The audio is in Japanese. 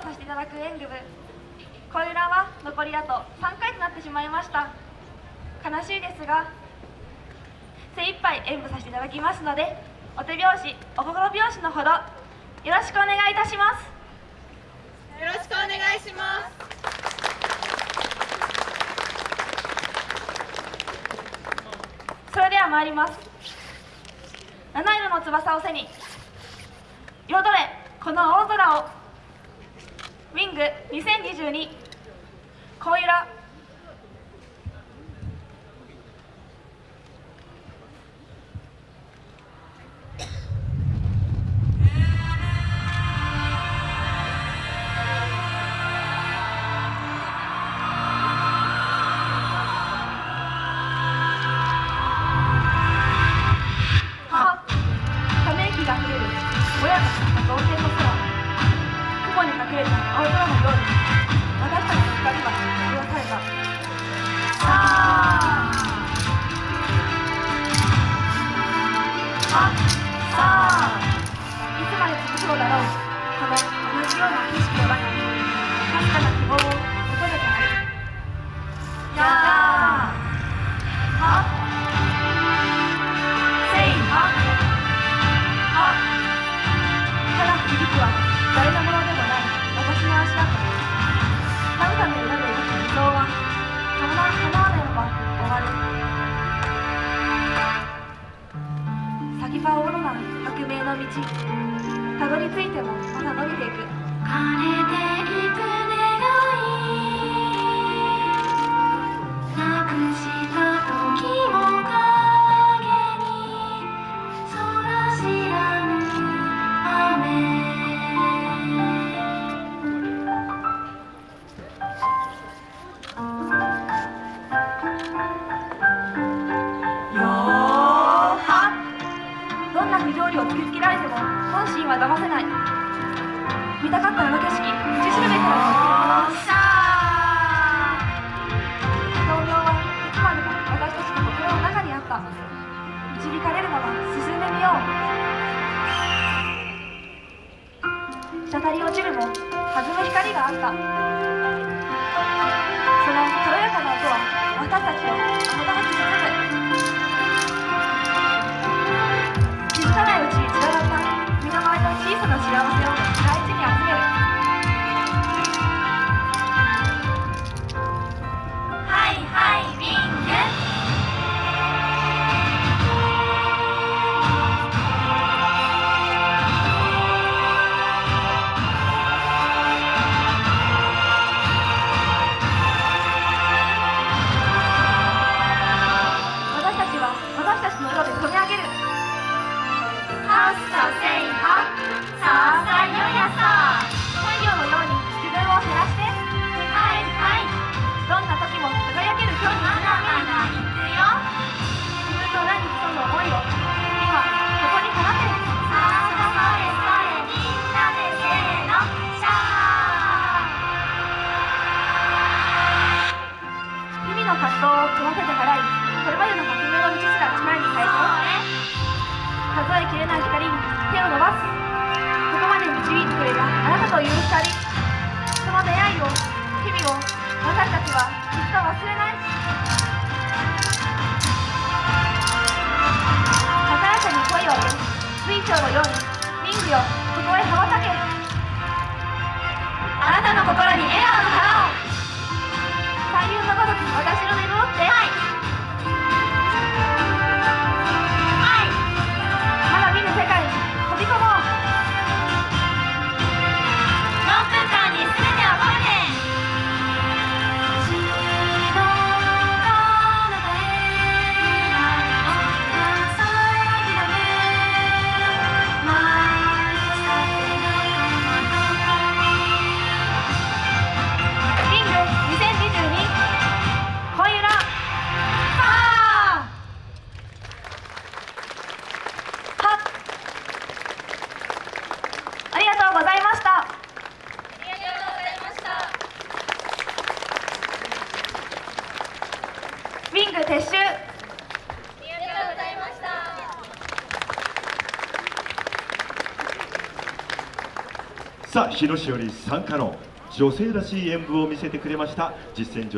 させていただく演舞部。恋裏は残りあと3回となってしまいました。悲しいですが精一杯演舞させていただきますのでお手拍子お心拍子のほどよろしくお願いいたします。よろしくお願いします。それでは参ります。七色の翼を背に彩れこの大空をング2022恋裏さあいつまで続くのだろう。この同じような景色の中にたどり着いてもまだ伸びていく。枯れていくを突きつけられても本心は騙せない。見たかったあの景色道しるべからの生きるもの豆苗はいつまでも私たちの心の中にあった。導かれるまま進んでみよう。滴り落ちるも弾む光があった。その軽やかな音は私たちをこれまでの革命の道すら一枚に変えて数えきれない光に手を伸ばすここまで導いてくれたあなたという光その出会いを日々を私たちはきっと忘れない高らかに声を上げ水晶のようにリングよここへ羽ばたけあなたの心に笑顔のさあ日野市より参加の女性らしい演舞を見せてくれました。実践女